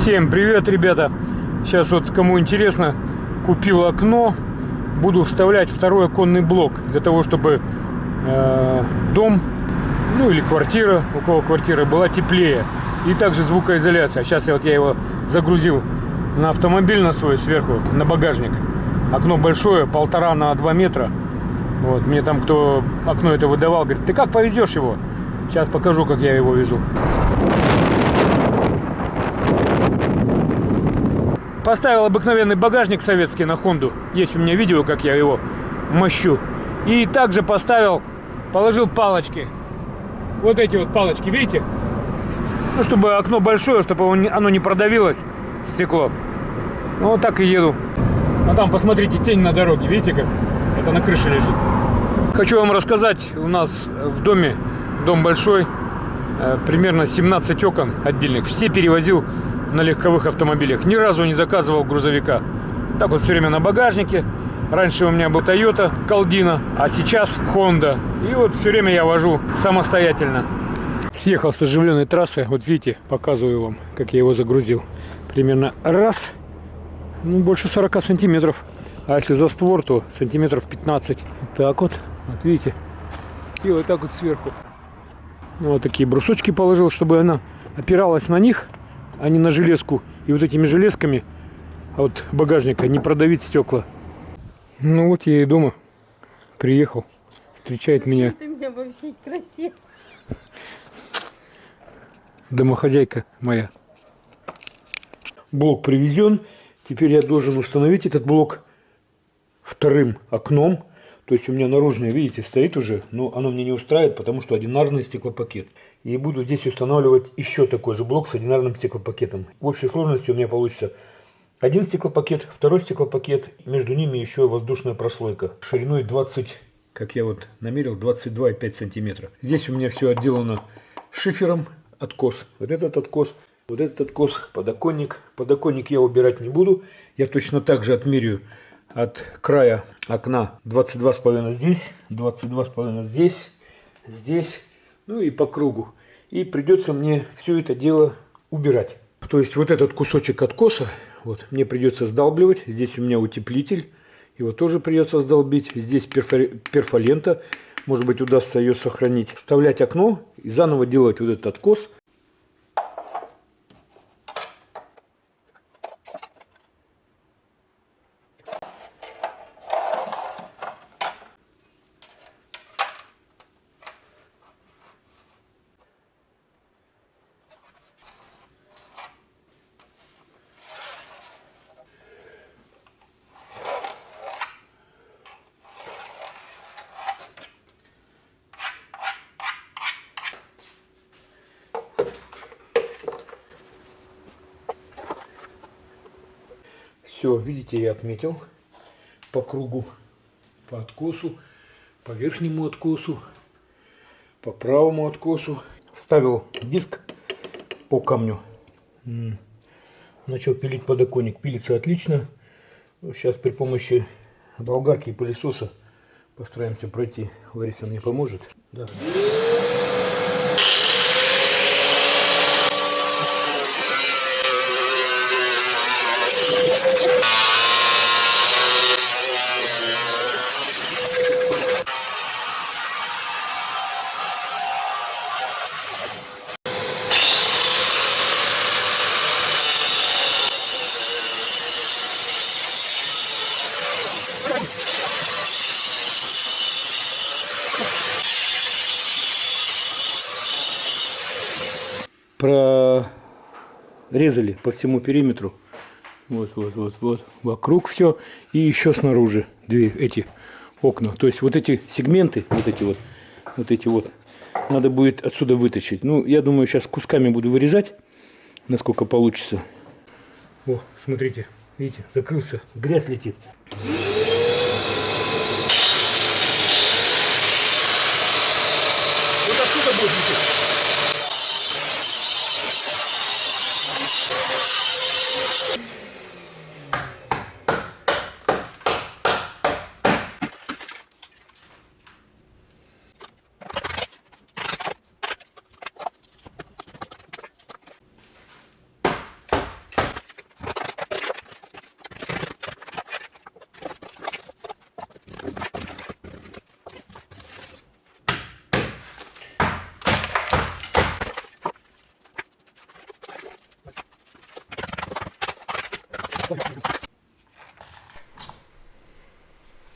Всем привет, ребята! Сейчас вот, кому интересно, купил окно. Буду вставлять второй оконный блок для того, чтобы э, дом, ну или квартира, у кого квартира, была теплее. И также звукоизоляция. Сейчас я вот я его загрузил на автомобиль на свой сверху, на багажник. Окно большое, полтора на два метра. Вот, мне там кто окно это выдавал, говорит, ты как повезешь его? Сейчас покажу, как я его везу. Поставил обыкновенный багажник советский на Хонду. Есть у меня видео, как я его мощу. И также поставил, положил палочки. Вот эти вот палочки, видите? Ну, чтобы окно большое, чтобы оно не продавилось, стекло. Ну, вот так и еду. А там, посмотрите, тень на дороге, видите как? Это на крыше лежит. Хочу вам рассказать, у нас в доме, дом большой, э, примерно 17 окон отдельных. Все перевозил на легковых автомобилях. Ни разу не заказывал грузовика. Так вот все время на багажнике. Раньше у меня был Toyota Калдина, а сейчас Honda. И вот все время я вожу самостоятельно. Съехал с оживленной трассы. Вот видите, показываю вам, как я его загрузил. Примерно раз, ну больше 40 сантиметров. А если за створ, то сантиметров 15. Вот так вот. Вот видите. И вот так вот сверху. Ну, вот такие брусочки положил, чтобы она опиралась на них а не на железку. И вот этими железками от багажника не продавить стекла. Ну вот я и дома. Приехал. Встречает меня. Ты меня во всей красе. Домохозяйка моя. Блок привезен. Теперь я должен установить этот блок вторым окном. То есть у меня наружное, видите, стоит уже, но оно мне не устраивает, потому что одинарный стеклопакет. И буду здесь устанавливать еще такой же блок с одинарным стеклопакетом. В общей сложности у меня получится один стеклопакет, второй стеклопакет, между ними еще воздушная прослойка шириной 20, как я вот намерил, 22,5 сантиметра. Здесь у меня все отделано шифером, откос. Вот этот откос, вот этот откос, подоконник. Подоконник я убирать не буду. Я точно так же отмерю от края окна 22,5 здесь, 22,5 здесь, здесь ну и по кругу. И придется мне все это дело убирать. То есть вот этот кусочек откоса, вот, мне придется сдалбливать. Здесь у меня утеплитель, его тоже придется сдолбить. Здесь перфолента, может быть удастся ее сохранить. Вставлять окно и заново делать вот этот откос. Все, видите, я отметил по кругу, по откосу, по верхнему откосу, по правому откосу. Вставил диск по камню. Начал пилить подоконник. Пилится отлично. Сейчас при помощи болгарки и пылесоса постараемся пройти. Лариса мне поможет. Да. Прорезали по всему периметру. Вот, вот, вот, вот. Вокруг все. И еще снаружи две эти окна. То есть вот эти сегменты, вот эти вот, вот эти вот, надо будет отсюда вытащить. Ну, я думаю, сейчас кусками буду вырезать, насколько получится. О, смотрите, видите, закрылся, грязь летит. Вот отсюда будет лететь.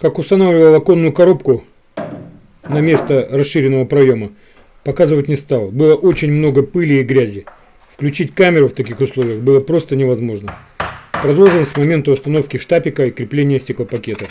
Как устанавливал оконную коробку на место расширенного проема, показывать не стал. Было очень много пыли и грязи. Включить камеру в таких условиях было просто невозможно. Продолжим с момента установки штапика и крепления стеклопакета.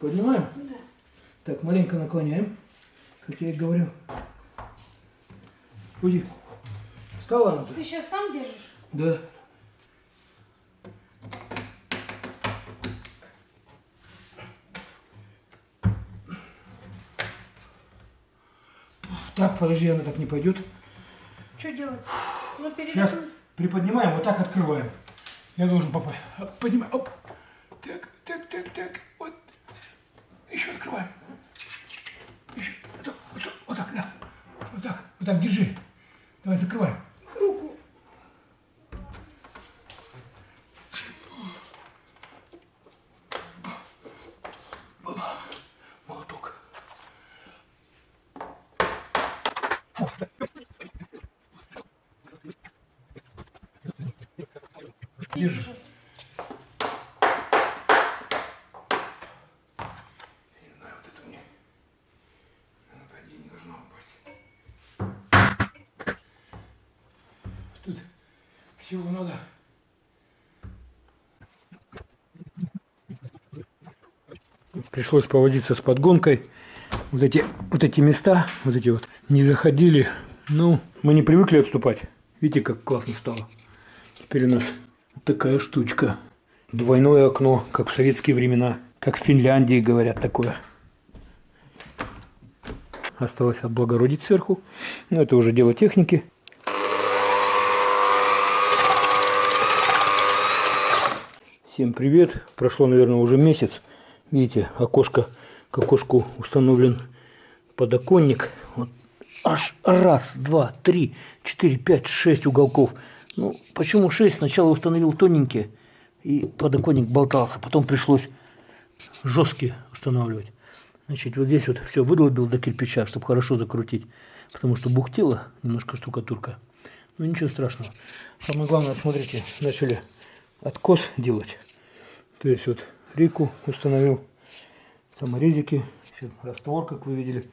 Поднимаем? Да. Так, маленько наклоняем, как я и говорил. Уйди. Встала она? Ты сейчас сам держишь? Да. Так, подожди, она так не пойдет. Что делать? Ну, перед Сейчас приподнимаем, вот так открываем. Я должен попасть. Поднимаем. Оп. Так, так, так, так. Вот. Еще открываем. Еще. Вот так, вот так, вот так, да. Вот так, вот так, держи. Давай закрываем. руку. Молоток. Держи. Я не знаю, вот это мне. Она, по идее, не должна упасть. Тут всего надо. Пришлось повозиться с подгонкой. Вот эти, вот эти места, вот эти вот, не заходили. Ну, мы не привыкли отступать. Видите, как классно стало. Теперь у нас такая штучка. Двойное окно, как в советские времена. Как в Финляндии говорят такое. Осталось облагородить сверху. Но это уже дело техники. Всем привет. Прошло, наверное, уже месяц. Видите, окошко, к окошку установлен подоконник. Вот аж раз, два, три, четыре, пять, шесть уголков. Ну, почему шесть? Сначала установил тоненькие, и подоконник болтался. Потом пришлось жесткие устанавливать. Значит, вот здесь вот все выдолбил до кирпича, чтобы хорошо закрутить. Потому что бухтела немножко штукатурка. Ну, ничего страшного. Самое главное, смотрите, начали откос делать. То есть вот рику установил, саморезики, раствор, как вы видели.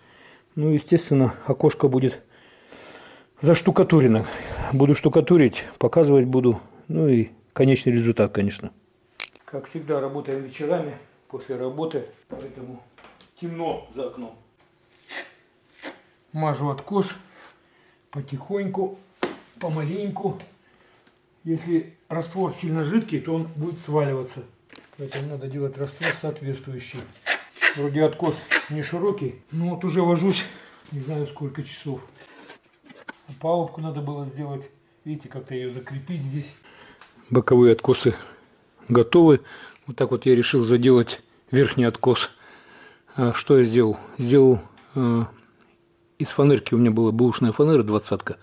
Ну, естественно, окошко будет заштукатурено. Буду штукатурить, показывать буду. Ну и конечный результат, конечно. Как всегда, работаем вечерами после работы, поэтому темно за окном. Мажу откос потихоньку, помаленьку. Если раствор сильно жидкий, то он будет сваливаться. Поэтому надо делать раствор соответствующий. Вроде откос не широкий, но вот уже вожусь не знаю сколько часов. А палубку надо было сделать. Видите, как-то ее закрепить здесь. Боковые откосы готовы. Вот так вот я решил заделать верхний откос. А что я сделал? Сделал э, из фанерки, у меня была бэушная фанера двадцатка.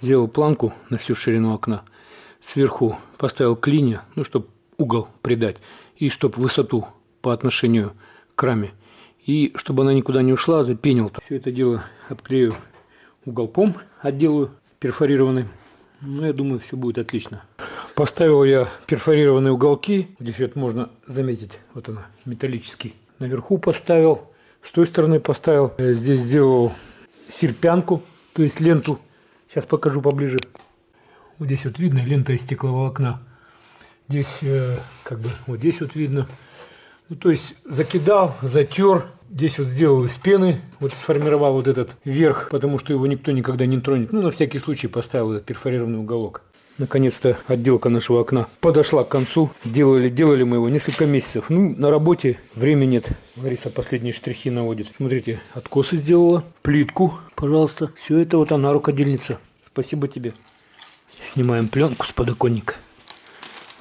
Сделал планку на всю ширину окна. Сверху поставил клинья, ну, чтобы угол придать. И чтобы высоту по отношению к раме. И чтобы она никуда не ушла, запенил. Все это дело обклею уголком, отделаю перфорированный. Ну, я думаю, все будет отлично. Поставил я перфорированные уголки. Здесь вот можно заметить, вот она, металлический. Наверху поставил, с той стороны поставил. Здесь сделал серпянку, то есть ленту. Сейчас покажу поближе. Вот здесь вот видно лента из стекловолокна. Здесь, э, как бы, вот здесь вот видно. Ну, то есть закидал, затер. Здесь вот сделал из пены, вот сформировал вот этот верх, потому что его никто никогда не тронет. Ну, на всякий случай поставил этот перфорированный уголок. Наконец-то отделка нашего окна подошла к концу. Делали, делали мы его несколько месяцев. Ну, на работе времени нет. Лариса последние штрихи наводит. Смотрите, откосы сделала, плитку, пожалуйста. Все это вот она, рукодельница. Спасибо тебе. Снимаем пленку с подоконника.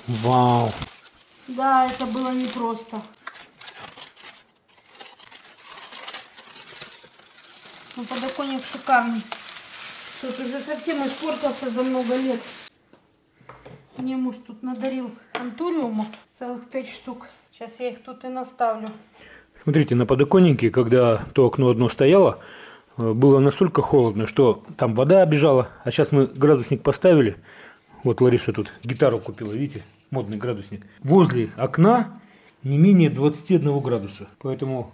Вау. Да, это было непросто. Ну, подоконник шикарный. Тут уже совсем испортился за много лет. Мне муж тут надарил антуриумов целых пять штук. Сейчас я их тут и наставлю. Смотрите, на подоконнике, когда то окно одно стояло, э, было настолько холодно, что там вода обежала. А сейчас мы градусник поставили. Вот Лариса тут гитару купила, видите? Модный градусник. Возле окна не менее 21 градуса. Поэтому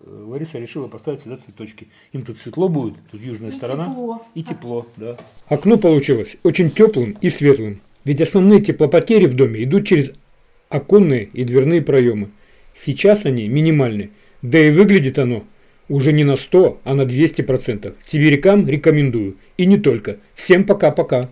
э, Лариса решила поставить сюда цветочки. Им тут светло будет, тут южная И сторона. тепло. И тепло, да. Окно получилось очень теплым и светлым. Ведь основные теплопотери в доме идут через оконные и дверные проемы. Сейчас они минимальны. Да и выглядит оно уже не на 100, а на 200%. Сибирякам рекомендую. И не только. Всем пока-пока.